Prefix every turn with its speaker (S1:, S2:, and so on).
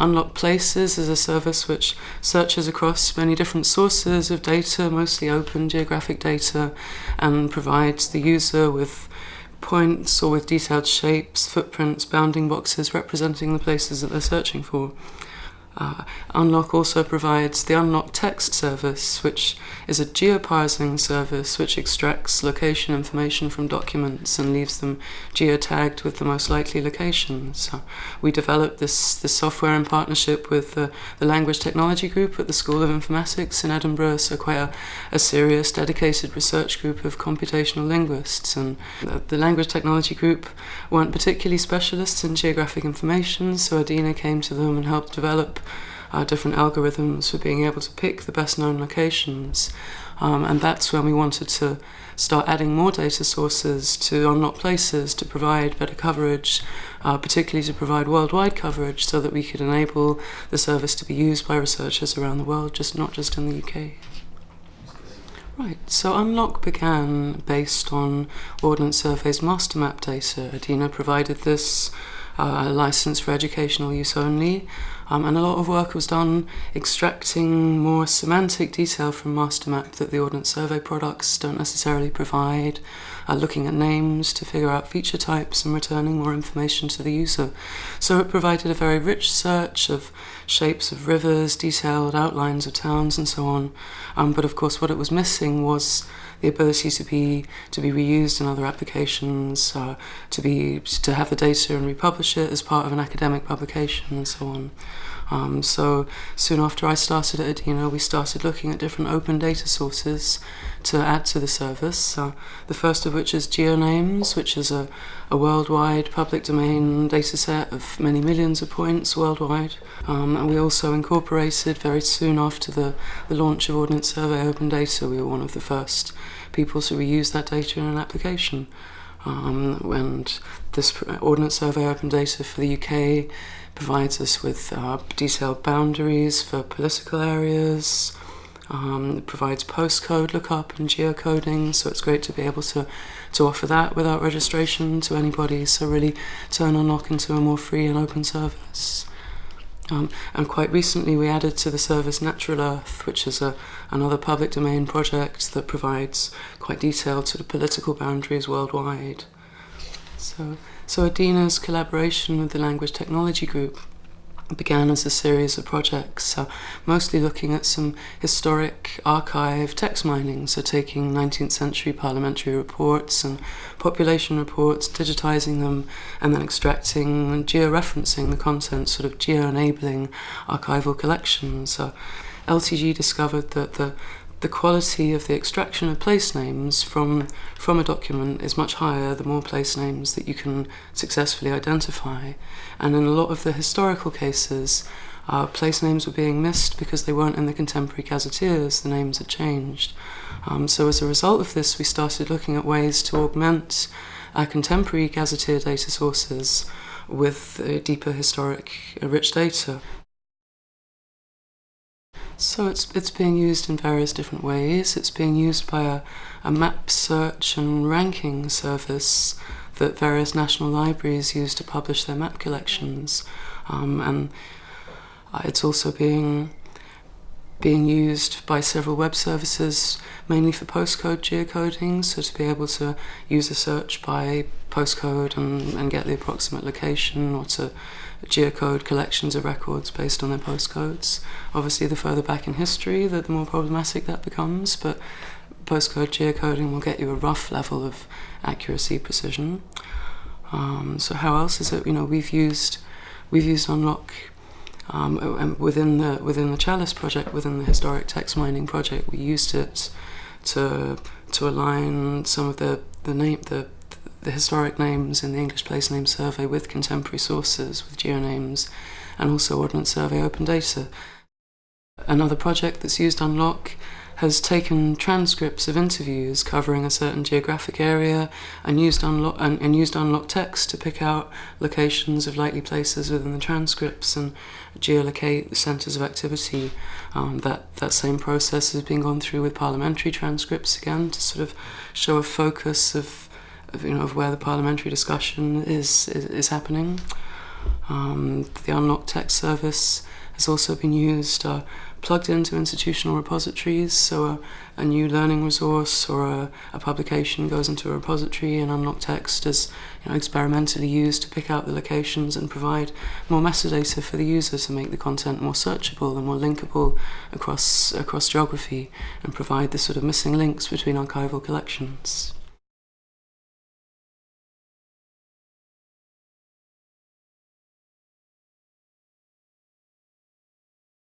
S1: Unlock Places is a service which searches across many different sources of data, mostly open geographic data, and provides the user with points or with detailed shapes, footprints, bounding boxes representing the places that they're searching for. Uh, Unlock also provides the Unlock Text service, which is a geoparsing service which extracts location information from documents and leaves them geotagged with the most likely locations. So we developed this, this software in partnership with the, the Language Technology Group at the School of Informatics in Edinburgh, so quite a, a serious, dedicated research group of computational linguists. And the, the Language Technology Group weren't particularly specialists in geographic information, so EDINA came to them and helped develop uh, different algorithms for being able to pick the best known locations. Um, and that's when we wanted to start adding more data sources to unlock places to provide better coverage, uh, particularly to provide worldwide coverage so that we could enable the service to be used by researchers around the world, just not just in the UK. Right, so Unlock began based on Ordnance Survey's MasterMap data. EDINA provided this uh, license for educational use only. Um, and a lot of work was done extracting more semantic detail from MasterMap that the Ordnance Survey products don't necessarily provide, uh, looking at names to figure out feature types and returning more information to the user. So it provided a very rich search of shapes of rivers, detailed outlines of towns and so on. Um, but of course what it was missing was the ability to be to be reused in other applications, uh, to be to have the data and republish it as part of an academic publication and so on. Um, so soon after I started at Adena, we started looking at different open data sources to add to the service. Uh, the first of which is GeoNames, which is a, a worldwide public domain dataset of many millions of points worldwide. Um, and we also incorporated very soon after the, the launch of Ordnance Survey Open Data, we were one of the first people to reuse that data in an application. Um, and this Ordnance Survey Open Data for the UK provides us with uh, detailed boundaries for political areas, um, it provides postcode lookup and geocoding, so it's great to be able to, to offer that without registration to anybody, so really turn Unlock into a more free and open service. Um, and quite recently, we added to the service Natural Earth, which is a, another public domain project that provides quite detailed sort of political boundaries worldwide. So, so Adina's collaboration with the Language Technology Group began as a series of projects, so mostly looking at some historic archive text mining, so taking 19th century parliamentary reports and population reports, digitizing them, and then extracting and georeferencing the content, sort of geo-enabling archival collections. So LTG discovered that the the quality of the extraction of place names from, from a document is much higher the more place names that you can successfully identify. And in a lot of the historical cases, uh, place names were being missed because they weren't in the contemporary gazetteers, the names had changed. Um, so as a result of this, we started looking at ways to augment our contemporary gazetteer data sources with uh, deeper historic uh, rich data. So it's, it's being used in various different ways. It's being used by a, a map search and ranking service that various national libraries use to publish their map collections. Um, and uh, it's also being being used by several web services, mainly for postcode geocoding, so to be able to use a search by postcode and, and get the approximate location, or to geocode collections of records based on their postcodes. Obviously, the further back in history, the, the more problematic that becomes, but postcode geocoding will get you a rough level of accuracy, precision. Um, so how else is it, you know, we've used, we've used Unlock Um, um, within the within the Chalice project, within the historic text mining project, we used it to to align some of the the name the the historic names in the English Place Name Survey with contemporary sources, with geonames, and also Ordnance Survey open data. Another project that's used Unlock has taken transcripts of interviews covering a certain geographic area and used unlock and, and used unlock text to pick out locations of likely places within the transcripts and geolocate the centres of activity. Um, that that same process has been gone through with parliamentary transcripts again to sort of show a focus of, of you know of where the parliamentary discussion is is, is happening. Um, the Unlocked Text service has also been used, uh, plugged into institutional repositories. So a, a new learning resource or a, a, publication goes into a repository and unlocked text is you know, experimentally used to pick out the locations and provide more metadata for the user to make the content more searchable and more linkable across, across geography and provide the sort of missing links between archival collections.